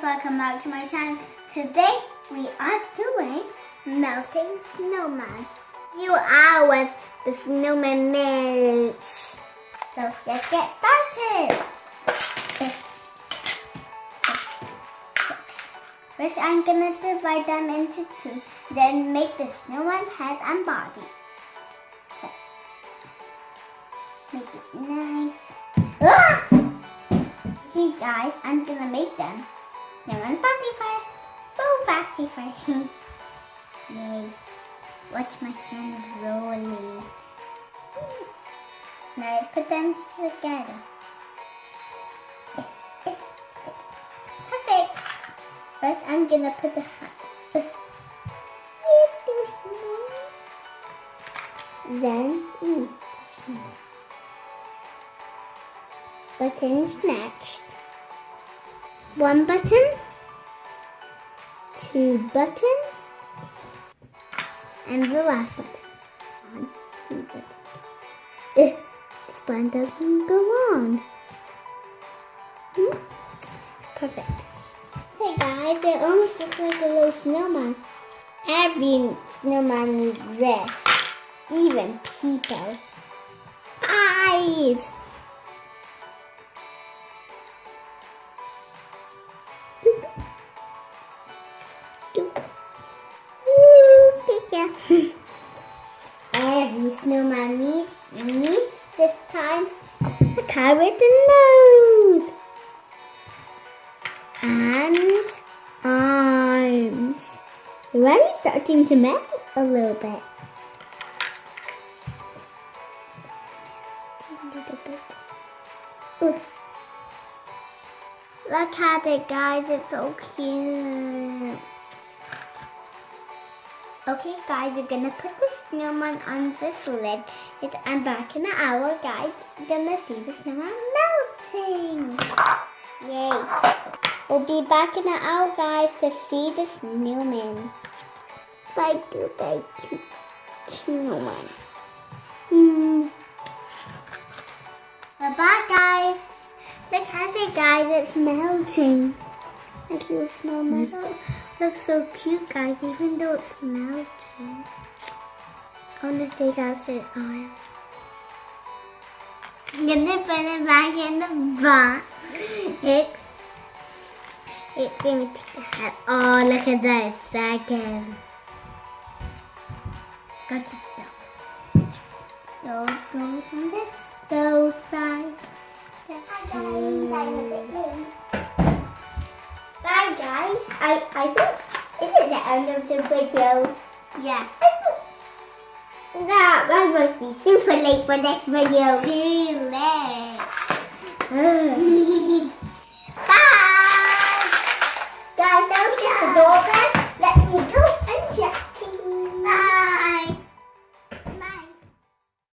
guys, welcome back to my channel. Today we are doing melting snowman. You are with the snowman melt. So let's get started. First I'm gonna divide them into two, then make the snowman's head and body. Make it nice. Ah! Okay guys, I'm gonna make them. Now one body first. Both actually first. Yay. Watch my hand rolling. Now let's put them together. Perfect. First I'm gonna put the hat. Then, mm, buttons next. One button, two buttons, and the last button. One, two buttons. Eh, this one doesn't go on. Hmm? Perfect. Hey guys, it almost looks like a little snowman. Every snowman needs this. Even people. Eyes! Every snowman needs, needs this time a car with a nose and arms. Already starting to melt a little bit. Ooh. Look at it guys, it's so cute. Okay guys, we're gonna put the snowman on this lid. I'm back in an hour guys. We're gonna see the snowman melting. Yay. We'll be back in an hour guys to see the snowman. Bye goodbye cute snowman. Hmm. Bye bye guys. Look at the guy it's melting. Thank you, snowman. Looks so cute, guys, even though it's melting. I want to take out the arm. I'm gonna put it back in the box. It, it's gonna take the head. Oh, look at that second. Got it down. Those goes on this stove side. Bye guys. I I think this is the end of the video. Yeah. That that must be super late for this video. Too late.